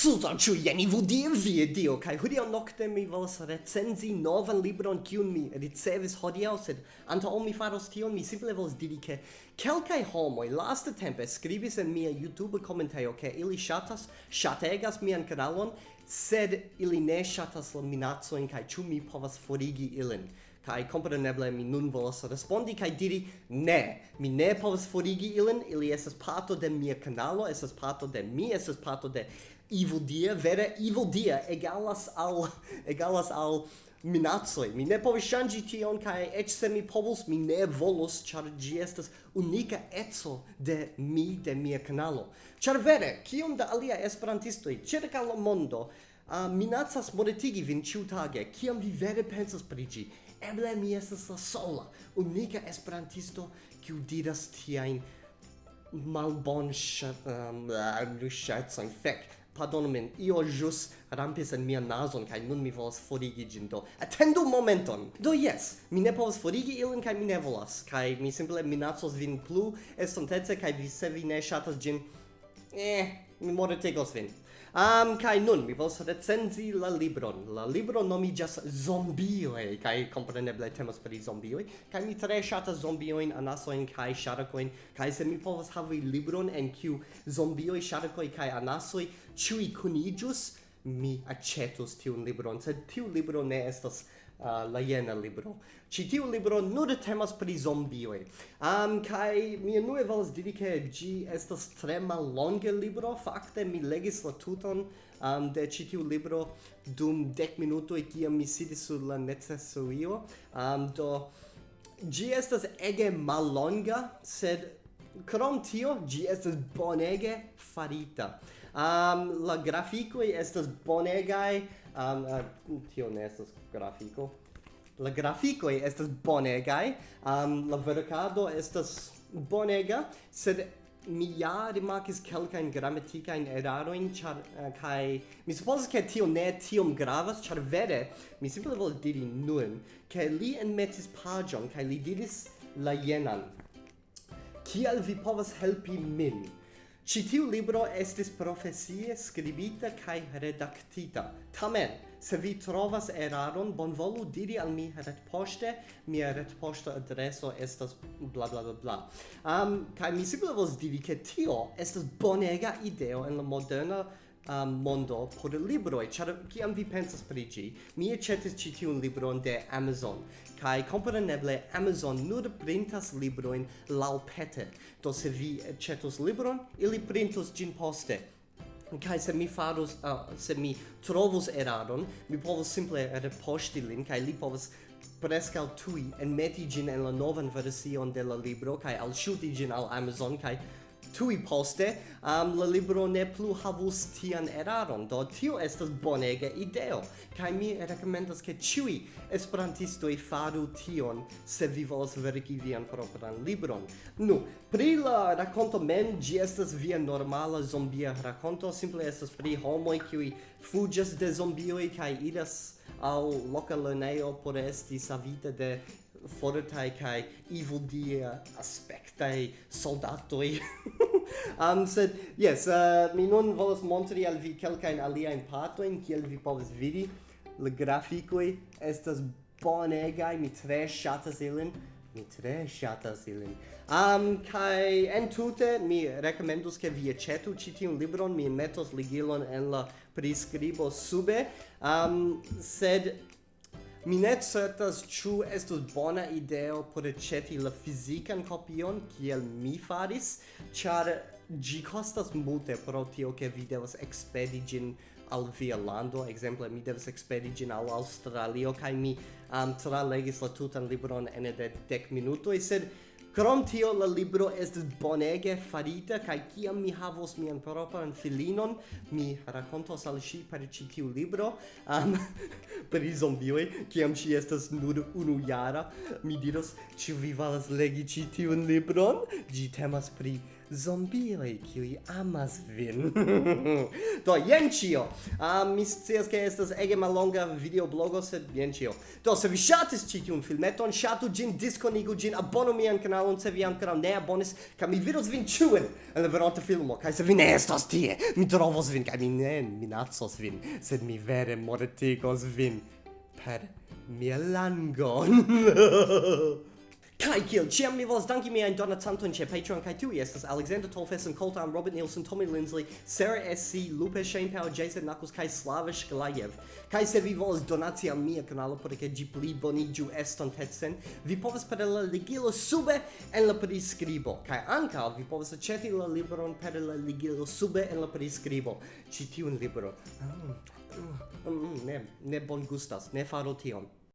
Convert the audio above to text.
Sudanĉu jen vu die vie dio kaj hodiaŭ nokte mi volas recenzi novan libron kiun mi ricevis hodiaŭ sed antaŭ mi faros tion mi simple volas diri ke kelkaj homoj laste tempe skribis en mia YouTube komentejo ke ili ŝatas ŝategas mian kanalon sed ili ne ŝatas la minacojn kaj ĉu mi povas forigi ilin? Kai compreneble mi nun volas respondi kai diri ne mi ne povas forigi ilin ili estas parto de mia kanalo estas parto de mi estas parto de evil dia vere evil dia egalas al egalas al minacoj mi ne povis ŝanĝi tion kaj eĉ se mi povus mi ne volus ĉar ĝi estas unika eco de mi de mia kanalo. Ĉar vere kiom da alia esperantistoj ĉirkaŭ la mondo uh, minacas monetigi vin ĉiutage kiam vi vere pensas pri ĝi? Eble mi estas la sola unika esperantisto kiu diras tiajn malbon ŝat um, uh, ŝatson fek pardon min, io jus rampis en mia nazon, kai nun mi volas forigi gin do. attendu momenton! Do yes, mi ne povas forigi ilin, kai mi ne volas, kai mi simple minacos vin plu estontece, kai vi se vi ne shatas gin, eh, mi mortegos vin. Um, kai nun mi vols recenzi la libron. La libro nomiĝas Zombioj kai compreneble temas pri zombioj Kai mi tre ŝatas zombiojn, anasojn kaj ŝarkojn kai se mi povas havi libron en kiu zombioj, ŝarkoj kai anasoi, chui kunijus, mi accetus tiun libron, sed tiu libro ne estas uh, la jena libro. Ci tiu libro nur temas pri zombioi. Um, kai mi nue volas diri che gi estas tre mallonge libro, fakte mi legis la tuton um, de ci tiu libro dum dec minuto e kia mi sidis sur la necesuio, um, do gi estas ege mallonga, sed Krom tio, gi estas bonege farita. Um, la graficoi estas bonegai, um, uh, tio ne estas grafiko. La graficoi estas bonegai, um, la verkado estas bonega, sed mi ja rimarkis kelkajn gramatikajn erarojn, ĉar uh, kaj mi supozas ke tio ne tiom gravas, ĉar vere mi simple volas diri nun, ke li enmetis paĝon kaj li diris la jenan kial vi povas helpi min. Ĉi tiu libro estis profesie skribita kaj redaktita. Tamen, se vi trovas eraron, bonvolu diri al mi retpoŝte, mia retpoŝta adreso estas bla bla bla bla. Um, kaj mi simple volas diri ke tio estas bonega ideo en la moderna um, mondo por libroi, char kiam vi pensas pri ĝi, mi accetis ci tiun libron de Amazon, kai kompreneble Amazon nur printas libroin lau pete, do se vi accetus libron, ili printus gin poste. kai se mi faros, uh, se mi trovos eraron, mi povos simple reposti lin, kai li povas prescal tui en meti gin en la novan version de la libro, kai al shuti gin al Amazon, kai tui poste um, la libro ne plu havus tian eraron do tio estas bonega ideo kai mi rekomendas ke ĉiuj esperantistoj faru tion se vi volas verki vian propran libron. Nu pri la rakonto men, gi estas via normala zombia rakonto simple estas pri homoj kiuj fuĝas de zombioj kaj idas al loka lernejo por esti savita de fortai kai evil dia aspectai soldatoi. Um said yes uh, mi non volas montri al vi alien pato partojn kiel vi povas vidi. Le graficoi estas bonega mi tre shatas ilin. Mi tre shatas ilin. Um kai en tute mi rekomendus ke vi acetu ĉi tiun libron. Mi metos ligilon en la priskribo sube. Um sed Mi ne certas ĉu estus bona ideo por aĉeti la fizikan kopion kiel mi faris, ĉar ĝi kostas multe pro tio ke vi devas ekspedi ĝin al via lando, ekzemple mi devas ekspedi ĝin al Aŭstralio kaj mi um, tralegis la tutan libron ene de dek minutoj, sed Krom tio la libro estis bonege farita kaj kiam mi havos mian propran filinon, mi rakontos al ŝi per ĉi tiu libro, um, pri zombioj, kiam ŝi estas nur unu jara, mi diros ĉu vi volas legi ĉi tiun libron? Ĝi temas pri zombioj, qui amas vin. do, jen cio a uh, mi scias, ke estas ege malonga videoblogo, sed jen cio Do, se vi ŝatis ĉi tiun filmeton, ŝatu ĝin, diskonigu ĝin, abonu mian kanalon, se vi ankoraŭ ne abonis, kaj mi vidos vin ĉiujn en la veronta filmo. Kaj se vi ne estas tie, mi trovos vin, kaj mi ne minacos vin, sed mi vere mortigos vin per mia langon. Kai kiel ciam mi volas danki miajn donacantojn ĉe Patreon kaj tiuj estas Alexander Tolfes and Colton Robert Nielsen, Tommy Lindsley, Sarah SC, Lupe Shane Powell, Jason Knuckles kaj Slava Shkalajev. Kaj se vi volas donaci al mia kanalo por ke ĝi pli boniĝu estontecen, vi povas per la ligilo sube en la priskribo. Kaj ankaŭ vi povas aĉeti la libron per la ligilo sube en la priskribo. Ĉi tiun libron. Mm, mm, mm, mm ne, ne bon gustas, ne faru tion.